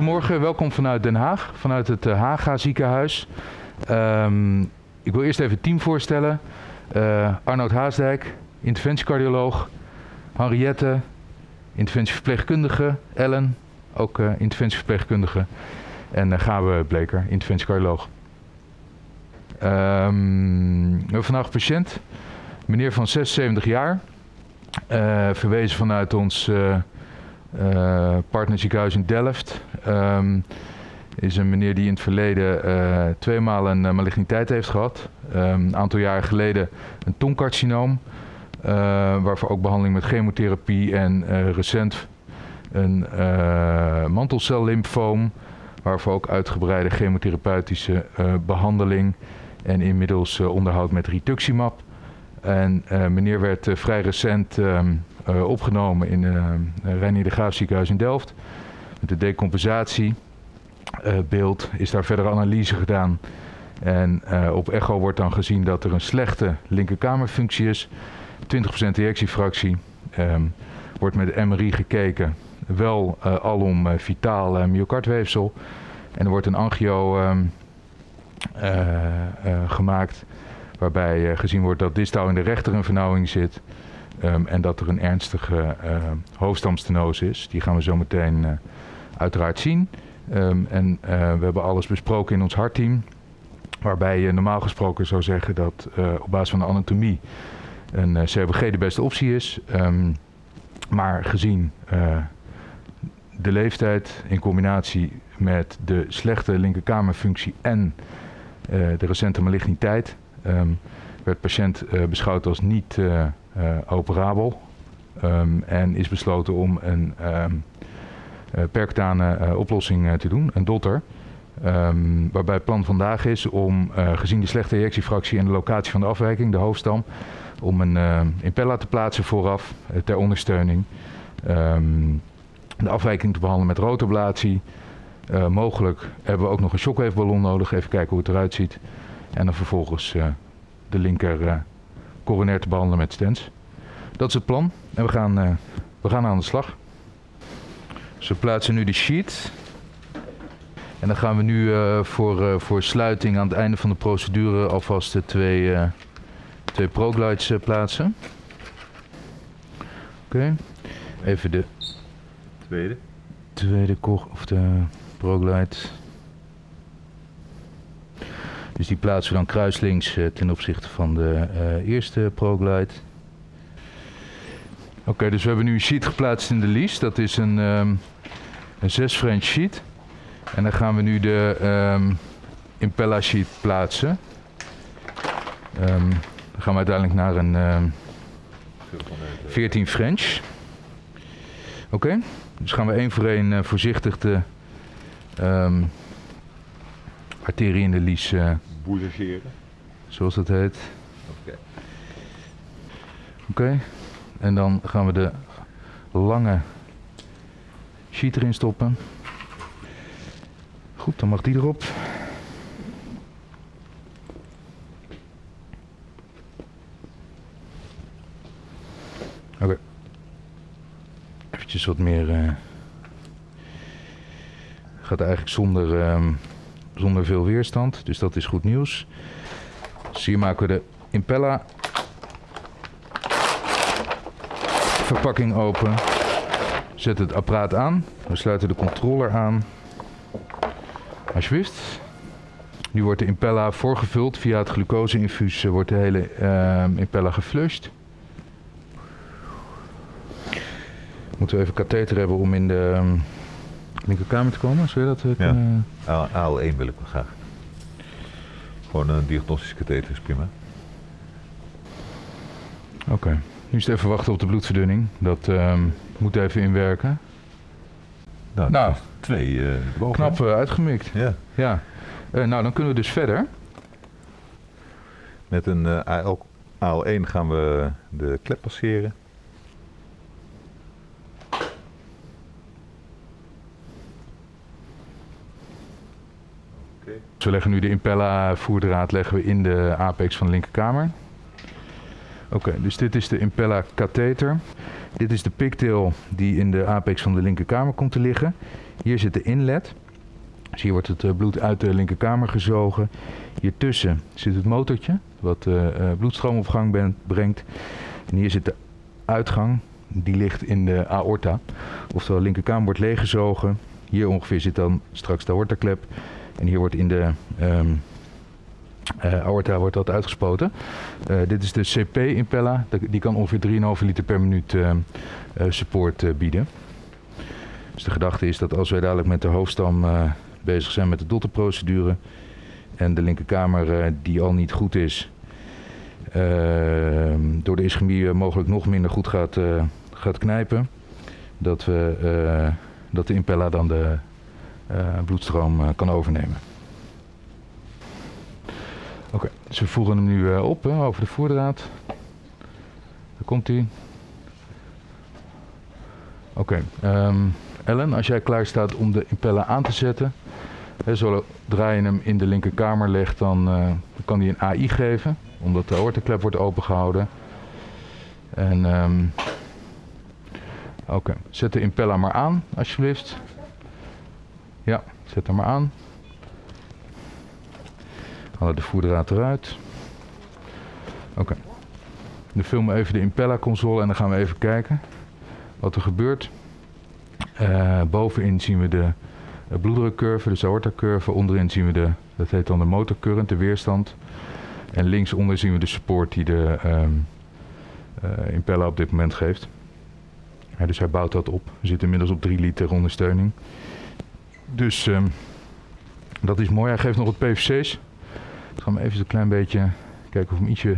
Goedemorgen, welkom vanuit Den Haag, vanuit het uh, Haga ziekenhuis. Um, ik wil eerst even het team voorstellen. Uh, Arnoud Haasdijk, interventiecardioloog. Henriette, interventieverpleegkundige. Ellen, ook uh, interventieverpleegkundige. En uh, Gabe Bleker, interventiecardioloog. Um, we hebben vandaag een patiënt, meneer van 76 jaar. verwezen vanuit ons uh, partnerziekenhuis in Delft. Um, is een meneer die in het verleden uh, tweemaal een uh, maligniteit heeft gehad. Um, een aantal jaren geleden een tongcarcinoom. Waarvoor ook behandeling met chemotherapie en recent een mantelcellymfoom. Waarvoor ook uitgebreide chemotherapeutische behandeling. En inmiddels onderhoud met rituximab. En meneer werd vrij recent um, uh, opgenomen in uh, de Graaf ziekenhuis in Delft. Met de decompensatiebeeld is daar verder analyse gedaan. En op echo wordt dan gezien dat er een slechte linkerkamerfunctie is. 20% ejectiefractie. Um, wordt met MRI gekeken. Wel alom vitaal myocardweefsel. En er wordt een angio um, gemaakt. Waarbij gezien wordt dat distaal in de rechter een vernauwing zit. Um, en dat er een ernstige uh, hoofdstamstenose is. Die gaan we zo meteen uh, uiteraard zien. Um, en uh, we hebben alles besproken in ons hartteam. Waarbij je normaal gesproken zou zeggen dat op basis van de anatomie een COPG de beste optie is. Maar gezien de leeftijd in combinatie met de slechte linkerkamerfunctie en de recente maligniteit... werd patiënt beschouwd als niet operabel. Um, en is besloten om een um, uh, percutane uh, oplossing te doen, een dotter. Um, waarbij het plan vandaag is om, gezien de slechte ejectiefractie en de locatie van de afwijking, de hoofdstam, om een impella te plaatsen vooraf ter ondersteuning. de afwijking te behandelen met rotablatie. mogelijk hebben we ook nog een shockwaveballon nodig, even kijken hoe het eruit ziet. En dan vervolgens de linker coronair te behandelen met stents. Dat is het plan en we gaan, uh, we gaan aan de slag. Dus we plaatsen nu de sheet. En dan gaan we nu uh, voor, uh, voor sluiting aan het einde van de procedure alvast de twee, twee proglides plaatsen. Oké, okay. even de tweede. Tweede of de proglide. Dus die plaatsen we dan kruislinks uh, ten opzichte van de uh, eerste ProGlide. Oké, dus we hebben nu een sheet geplaatst in de lease. Dat is een, um, een 6 French sheet. En dan gaan we nu de um, Impella sheet plaatsen. Um, dan gaan we uiteindelijk naar een 14 French. Oké, dus gaan we één voor één uh, voorzichtig de arterie in de lies Zoals dat heet. Oké. Okay. Oké. En dan gaan we de lange sheet erin stoppen. Goed, dan mag die erop. Oké. Okay. Eventjes wat meer... Uh, gaat eigenlijk zonder... Um, zonder veel weerstand. Dus dat is goed nieuws. Dus hier maken we de Impella verpakking open. Zet het apparaat aan. We sluiten de controller aan. Alsjeblieft. Nu wordt de Impella voorgevuld. Via het glucoseinfuus wordt de hele uh, Impella geflushed. Moeten we even katheter hebben om in de... Um, linkerkamer te komen? Zou je dat uh, ja. kunnen... AL1 wil ik wel graag. Gewoon een diagnostische katheter is prima. Oké. Okay. Nu is het even wachten op de bloedverdunning. Dat um, moet even inwerken. Nou, nou twee uh, boven. Knap uh, uitgemikt. Ja. ja. Nou, dan kunnen we dus verder. Met een AL, AL1 gaan we de klep passeren. We leggen nu de Impella voerdraad leggen we in de apex van de linkerkamer. Oké, dus dit is de Impella katheter. Dit is de pigtail die in de apex van de linkerkamer komt te liggen. Hier zit de inlet. Dus hier wordt het eh, bloed uit de linkerkamer gezogen. Hiertussen zit het motortje, wat uh, bloedstroom op gang brengt. En hier zit de uitgang, die ligt in de aorta. Oftewel, de linkerkamer wordt leeggezogen. Hier ongeveer zit dan straks de aortaklep. En hier wordt in de um, aorta wordt dat uitgespoten. Uh, dit is de CP-impella. Die kan ongeveer 3,5 liter per minuut uh, support bieden. Dus de gedachte is dat als wij dadelijk met de hoofdstam bezig zijn met de dotterprocedure en de linkerkamer die al niet goed is, ehm, door de ischemie mogelijk nog minder goed gaat, gaat knijpen, dat, we, dat de impella dan de bloedstroom kan overnemen. Oké, okay, dus we voeren hem nu uh, op hè, over de voerdraad. Daar komt hij. Oké, um, Ellen, als jij klaar staat om de impeller aan te zetten, hè, zodra je hem in de linkerkamer legt, dan, kan hij een AI geven, omdat de aortenklep wordt opengehouden. En um, oké, zet de impeller maar aan, alsjeblieft. Ja, zet hem maar aan. Halen de voerdraad eruit. Oké. Okay. Dan filmen we even de Impella console en dan gaan we even kijken wat er gebeurt. Uh, bovenin zien we de bloeddrukcurve, de aortacurve. Onderin zien we de, dat heet dan de motorcurrent, de weerstand. En linksonder zien we de support die de um, uh, Impella op dit moment geeft. Dus hij bouwt dat op. We zitten inmiddels op 3 liter ondersteuning. Dus um, dat is mooi. Hij geeft nog wat PVC's. Ik ga hem even een klein beetje kijken of we hem ietsje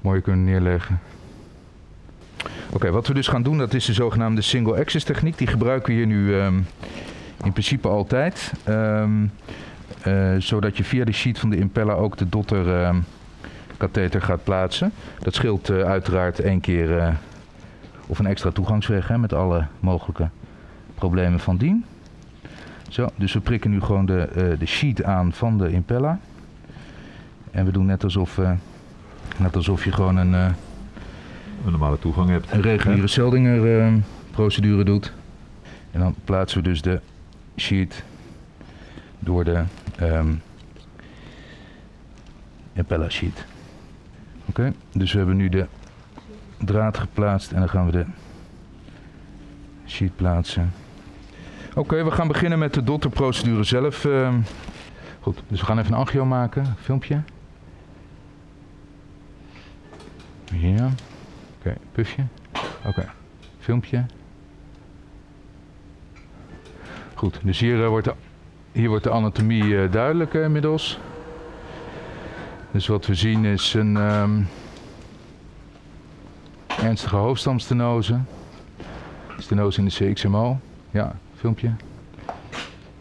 mooier kunnen neerleggen. Oké, wat we dus gaan doen, dat is de zogenaamde single access techniek. Die gebruiken we hier nu um, in principe altijd. Um, uh, zodat je via de sheet van de impeller ook de dotter um, katheter gaat plaatsen. Dat scheelt uh, uiteraard één keer uh, of een extra toegangsweg hè, met alle mogelijke problemen van dien. Zo, dus we prikken nu gewoon de, de sheet aan van de impeller. En we doen net alsof, uh, net alsof je gewoon een, uh, een normale toegang hebt. Een reguliere Seldinger procedure doet. En dan plaatsen we dus de sheet door de um, impeller sheet. Oké, okay, dus we hebben nu de draad geplaatst en dan gaan we de sheet plaatsen. Oké, we gaan beginnen met de dotterprocedure zelf. Uh, goed, dus we gaan even een angio maken, filmpje. Ja. Oké, okay, pufje. Oké, filmpje. Goed, dus hier, uh, wordt, de, hier wordt de anatomie uh, duidelijk uh, inmiddels. Dus wat we zien is een um, ernstige hoofdstamstenose. Stenose in de CXMO. Ja, filmpje.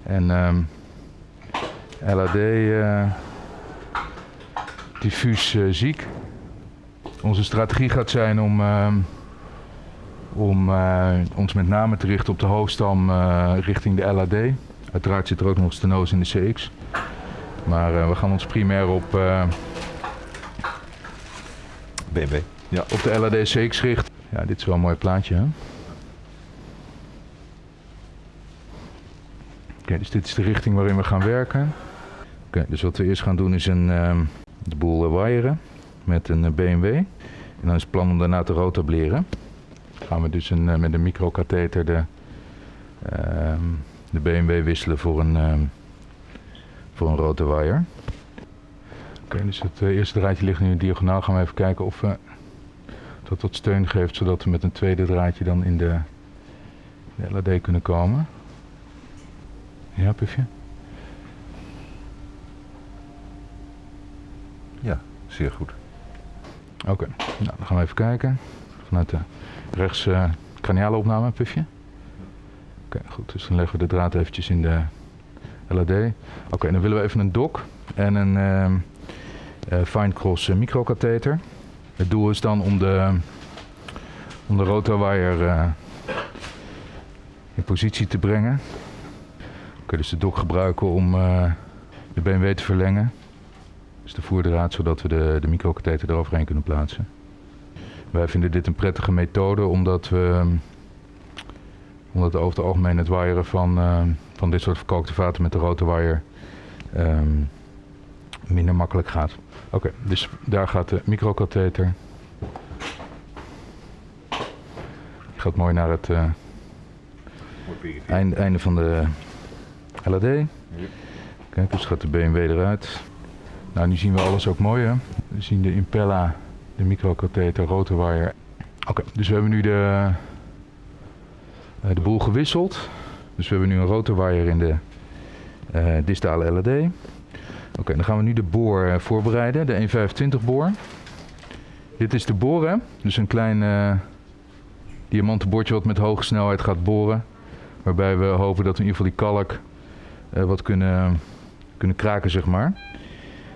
En um, LAD diffuus ziek. Onze strategie gaat zijn om, uh, om uh, ons met name te richten op de hoofdstam uh, richting de LAD. Uiteraard zit er ook nog stenose in de CX. Maar we gaan ons primair op BMW. Ja, op de LAD CX richten. Ja, dit is wel een mooi plaatje. Oké, dus dit is de richting waarin we gaan werken. Oké, dus wat we eerst gaan doen is een, um, de boel wiren met een BMW. En dan is het plan om daarna te rotableren. Gaan we dus een, met een microkatheter de, uh, de BMW wisselen voor een, uh, voor een rotawire. Oké, okay, dus het uh, eerste draadje ligt nu diagonaal. Gaan we even kijken of dat wat steun geeft, zodat we met een tweede draadje dan in de, de LAD kunnen komen. Ja, Pufje? Ja, zeer goed. Oké, okay. nou, dan gaan we even kijken. Vanuit de rechts uh, craniale opname, pufje. Oké, okay, goed. Dus dan leggen we de draad eventjes in de LAD. Oké, okay, dan willen we even een dok en een uh, uh, fine cross uh, microkatheter. Het doel is dan om de, om de rotawire in positie te brengen. Dus de dok gebruiken om de BMW te verlengen. Dus de voerdraad, zodat we de, de microkatheter eroverheen kunnen plaatsen. Wij vinden dit een prettige methode omdat we, omdat over het algemeen het wiren van, uh, van dit soort verkookte vaten met de rotorwire ehm minder makkelijk gaat. Oké, dus daar gaat de microkatheter. Die gaat mooi naar het eh, einde, einde van de LAD. Kijk, dus gaat de BMW eruit. Nou, nu zien we alles ook mooi hè. We zien de Impella, de microkatheter, rotorwire. Oké, dus we hebben nu de, eh, de boel gewisseld. Dus we hebben nu een rotorwire in de eh, distale LAD. Oké, dan gaan we nu de boor eh, voorbereiden, de 125 boor. Dit is de boor, hè? dus een klein eh diamanten wat met hoge snelheid gaat boren. Waarbij we hopen dat we in ieder geval die kalk wat kunnen, kunnen kraken, zeg maar.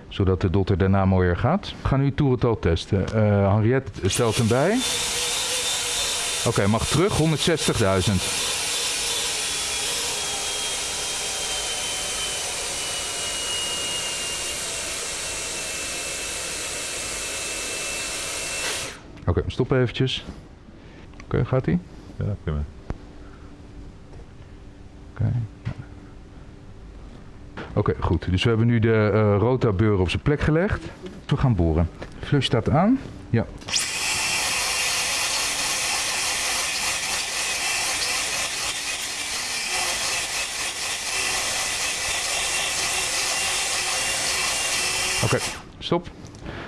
Zodat de dotter daarna mooier gaat. We gaan nu het toerental testen. Eh Henriette stelt hem bij. Oké, mag terug, 160.000. Oké, stop eventjes. Oké, gaat hij? Ja, prima. Oké. Oké, goed. Dus we hebben nu de eh rotabeur op zijn plek gelegd. We gaan boren. Flush staat aan. Ja. Oké, stop.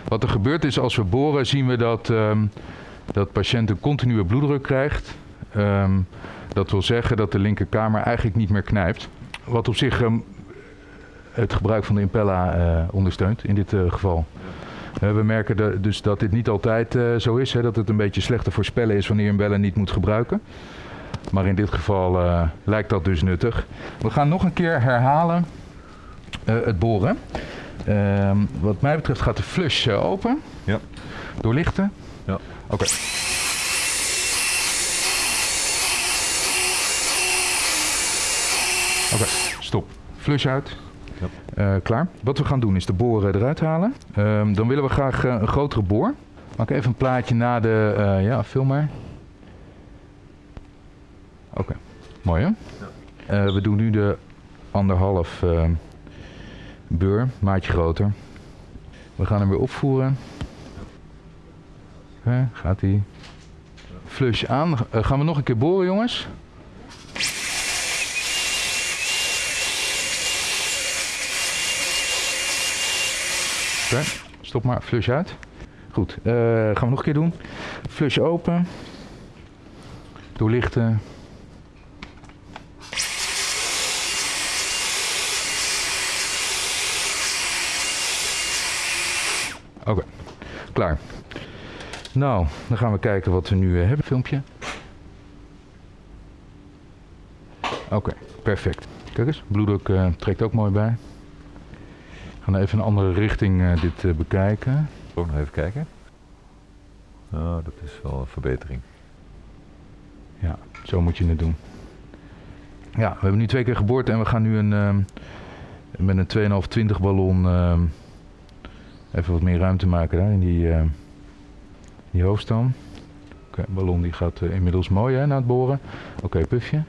Wat er gebeurt is als we boren zien we dat, ehm, dat de patiënt een continue bloeddruk krijgt. Ehm, dat wil zeggen dat de linkerkamer eigenlijk niet meer knijpt. Wat op zich ehm, het gebruik van de Impella eh, ondersteunt in dit eh, geval. Eh, we merken de- dus dat dit niet altijd zo is. Hè, dat het een beetje slecht te voorspellen is wanneer je een bellen niet moet gebruiken. Maar in dit geval lijkt dat dus nuttig. We gaan nog een keer herhalen het boren. Ehm, wat mij betreft gaat de flush open. Ja. Doorlichten. Ja. Oké. Oké, stop. Flush uit. Ja. Eh, klaar. Wat we gaan doen is de boren eruit halen. Ehm, dan willen we graag eh, een grotere boor. Maak even een plaatje na de... eh, ja, film maar. Oké, mooi hè? We doen nu de anderhalf beur, maatje groter. We gaan hem weer opvoeren. Gaat hij. Flush aan. Gaan we nog een keer boren jongens? Stop maar. Flush uit. Goed, eh, gaan we nog een keer doen. Flush open. Doorlichten. Oké, klaar. Nou, dan gaan we kijken wat we nu eh, hebben. Filmpje. Oké, perfect. Kijk eens, bloeddruk eh, trekt ook mooi bij. We gaan even een andere richting eh, dit eh, bekijken. Ook nog even kijken. Oh, dat is wel een verbetering. Ja, zo moet je het doen. Ja, we hebben nu twee keer geboord en we gaan nu een, ehm, met een 2,5-20 ballon ehm, even wat meer ruimte maken daar in die, ehm, die hoofdstam. Oké, ballon die gaat eh, inmiddels mooi hè, na het boren. Oké, pufje.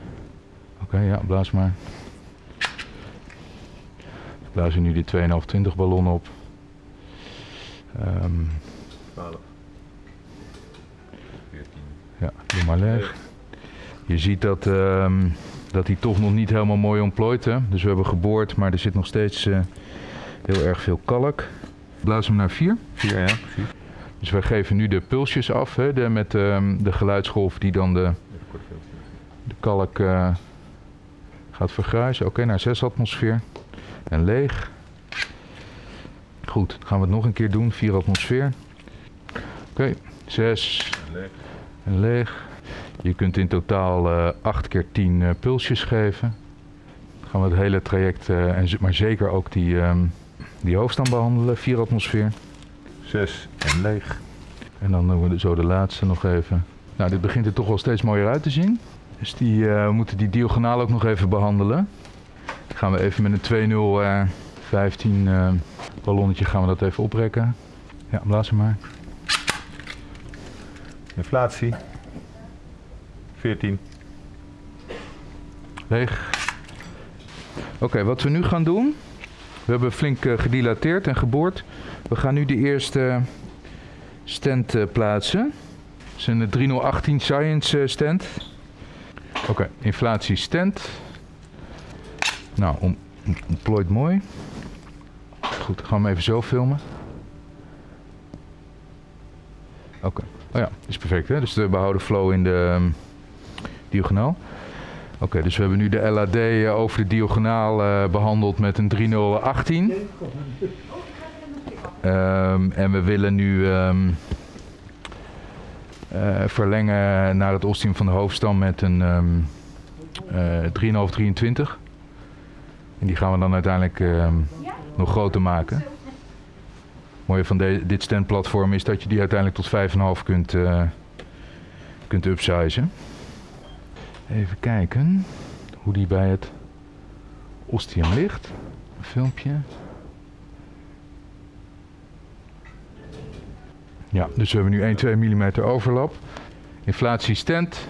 Oké, ja, blaas maar. Blazen nu die 2,5-20 ballon op. Ehm, 12. 14. Ja, doe maar leeg. Je ziet dat, ehm, dat hij toch nog niet helemaal mooi ontplooit. Hè? Dus we hebben geboord, maar er zit nog steeds eh, heel erg veel kalk. Blaas hem naar 4. 4, ja, precies. Dus wij geven nu de pulsjes af hè, de, met ehm, de geluidsgolf die dan de, de kalk eh, gaat vergruisen. Oké, naar 6 atmosfeer. En leeg. Goed, dan gaan we het nog een keer doen. 4 atmosfeer. Oké, 6. Leeg. En leeg. Je kunt in totaal eh 8 keer 10 eh, pulsjes geven. Dan gaan we het hele traject, eh, en, maar zeker ook die, ehm die hoofdstam behandelen. 4 atmosfeer. 6 en leeg. En dan doen we zo de laatste nog even. Nou, dit begint er toch wel steeds mooier uit te zien. Dus die, we moeten die diagonaal ook nog even behandelen. Dan gaan we even met een 2-0 eh 15 eh, ballonnetje gaan we dat even oprekken. Ja, blaas hem maar. Inflatie. 14. Leeg. Oké, wat we nu gaan doen. We hebben flink eh, gedilateerd en geboord. We gaan nu de eerste stand eh, plaatsen. Het is een 3018 Science eh, stand. Oké, inflatie stand. Nou, om, ontplooit mooi. Goed, gaan we hem even zo filmen. Oké, oh ja, is perfect hè. Dus de behouden flow in de ehm, diagonaal. Oké, dus we hebben nu de LAD eh, over de diagonaal eh, behandeld met een 3018. Ehm, en we willen nu ehm, eh, verlengen naar het ostium van de hoofdstam met een ehm eh 3,523. En die gaan we dan uiteindelijk ehm, nog groter maken. Het mooie van de, dit standplatform is dat je die uiteindelijk tot 5,5 kunt, eh kunt upsizen. Even kijken hoe die bij het ostium ligt. Een filmpje. Ja, dus we hebben nu 1, 2 mm overlap. Inflatie stand.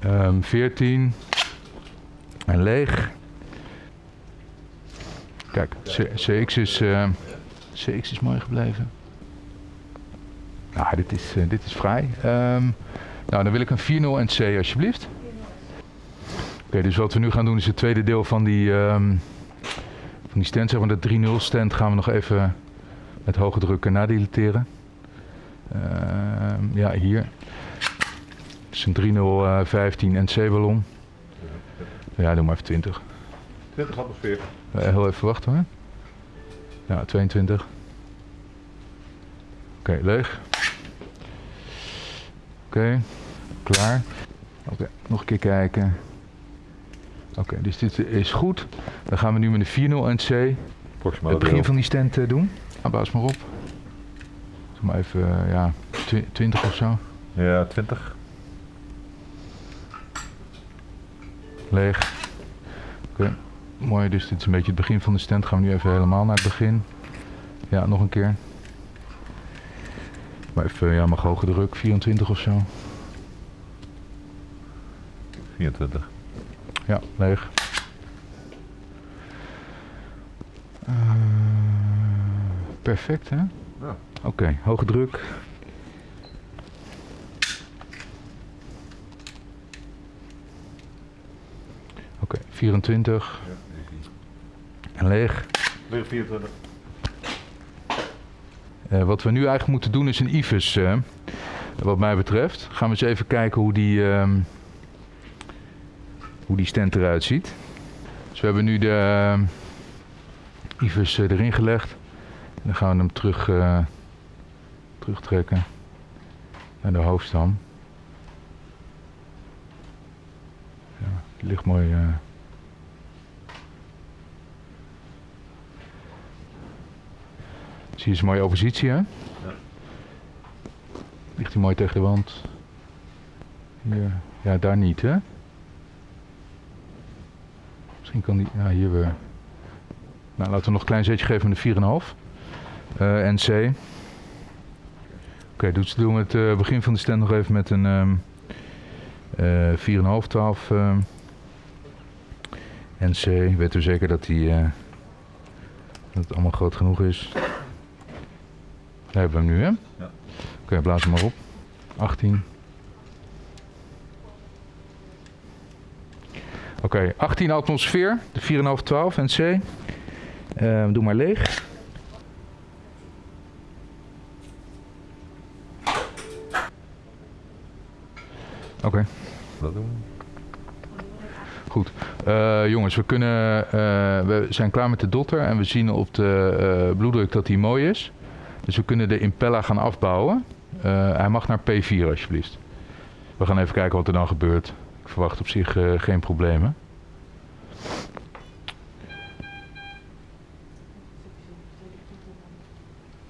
Ehm 14. En leeg. Kijk, CX is, eh, CX is mooi gebleven. Nou, dit is, eh, dit is vrij. Ehm, nou, dan wil ik een 4-0 en C alsjeblieft. Oké, dus wat we nu gaan doen is het tweede deel van die, ehm, van die stand. Maar de 3-0 stand gaan we nog even met hoge druk nadilateren. Ehm, ja, hier. Het is een 3-0 eh, 15 NC ballon. Ja, doe maar even 20. 20 atmosfeer. Eh, heel even wachten hoor. Ja, 22. Oké, leeg. Oké, klaar. Oké, nog een keer kijken. Oké, dus dit is goed. Dan gaan we nu met de 4-0 NC Proximale het begin deel. van die stand eh, doen. Nou, baas maar op. Zeg maar even, eh, ja, twi- 20 of zo. Ja, 20. Leeg. Oké, mooi. Dus dit is een beetje het begin van de stand. Gaan we nu even helemaal naar het begin. Ja, nog een keer. Maar even, ja, mag hoge druk. 24 of zo. 24. Ja, leeg. Eh, perfect, hè? Ja. Oké, hoge druk. Oké, 24 Ja, die zie en leeg. Weer 24. Eh, wat we nu eigenlijk moeten doen is een IFUS, wat mij betreft. Gaan we eens even kijken hoe die, ehm, hoe die stand eruit ziet. Dus we hebben nu de ehm, IFUS eh, erin gelegd. En dan gaan we hem terug, eh, terugtrekken naar de hoofdstam. Ja, die ligt mooi... Zie je eens een mooie oppositie, hè? Ligt hij mooi tegen de wand. Hier. Ja, daar niet, hè? Misschien kan die... Ja, hier weer. Nou, laten we nog een klein zetje geven met de 4,5. Eh NC. Oké, dus doen we het eh, begin van de stand nog even met een ehm eh 4,5, 12 ehm, NC. Weten we zeker dat, die, eh, dat het allemaal groot genoeg is. Daar hebben we hem nu, hè? Ja. Oké, blaas hem maar op. 18. Oké, 18 atmosfeer, de 4,5, 12 NC. Eh doe maar leeg. Oké, Dat doen we. goed. Eh, jongens, we, kunnen, eh, we zijn klaar met de dotter en we zien op de eh, bloeddruk dat die mooi is. Dus we kunnen de impella gaan afbouwen. Eh, hij mag naar P4 alsjeblieft. We gaan even kijken wat er dan gebeurt. Ik verwacht op zich eh, geen problemen.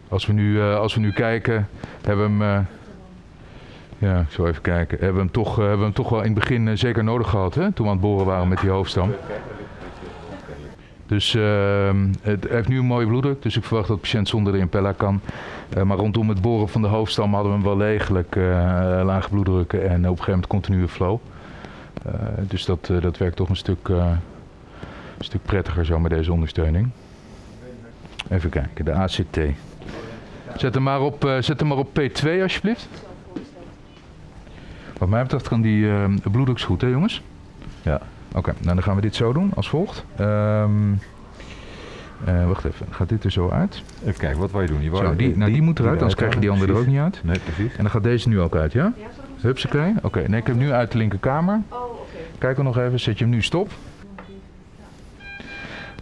Als we nu, eh, als we nu kijken, hebben we hem. ja, ik zal even kijken. Hebben we hem toch, hebben we hem toch wel in het begin zeker nodig gehad, hè? Toen we aan het boren waren met die hoofdstam. Dus ehm, het heeft nu een mooie bloeddruk, dus ik verwacht dat de patiënt zonder de impella kan. Eh, maar rondom het boren van de hoofdstam hadden we hem wel degelijk eh, lage bloeddrukken en op een gegeven moment continue flow. Eh, dus dat, dat werkt toch een stuk, stuk prettiger zo met deze ondersteuning. Even kijken, de ACT. Zet hem maar op, zet hem maar op P2 alsjeblieft. Wat mij betreft kan die uh, bloeddoeks goed, hè jongens? Ja. Oké, nou dan gaan we dit zo doen als volgt. Ehm, eh, wacht even, gaat dit er zo uit? Even kijken, wat wou je doen? Je wou- Zo, die, nou, die moet eruit, anders krijg je die andere er ook niet uit. Nee, precies. En dan gaat deze nu ook uit, ja? Hupsakee. Oké, nee, ik heb hem nu uit de linkerkamer. Oh, oké. Kijk er nog even, zet je hem nu stop.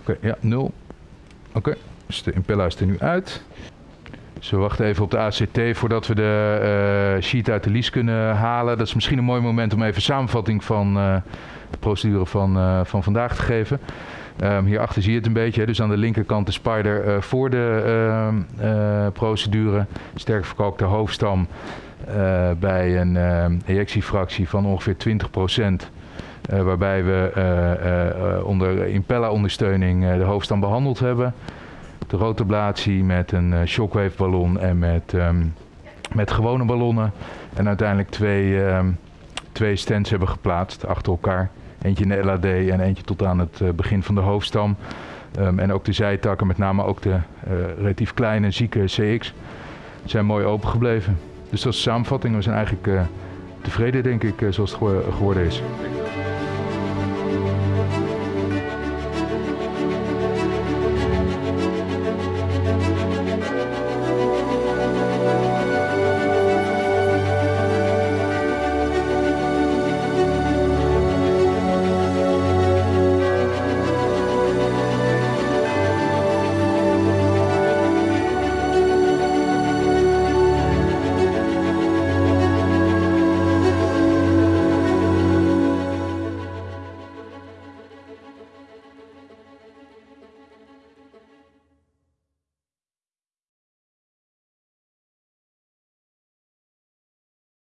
Oké, ja, nul. Oké, dus de Impella is er nu uit. Dus we wachten even op de ACT voordat we de eh, sheet uit de lease kunnen halen. Dat is misschien een mooi moment om even een samenvatting van eh, de procedure van, eh, van vandaag te geven. Ehm, hierachter zie je het een beetje. Dus aan de linkerkant de spider eh, voor de ehm, eh, procedure. Sterk verkalkte hoofdstam bij een ehm, ejectiefractie van ongeveer 20%. Eh, waarbij we onder Impella-ondersteuning de hoofdstam behandeld hebben. De rotablatie met een shockwave ballon en met, met gewone ballonnen. En uiteindelijk twee, ehm, twee stents hebben geplaatst achter elkaar. Eentje in de LAD en eentje tot aan het eh, begin van de hoofdstam. Ehm, en ook de zijtakken, met name ook de eh, relatief kleine, zieke CX, zijn mooi open gebleven. Dus dat is de samenvatting. We zijn eigenlijk eh, tevreden, denk ik, zoals het gewo- geworden is.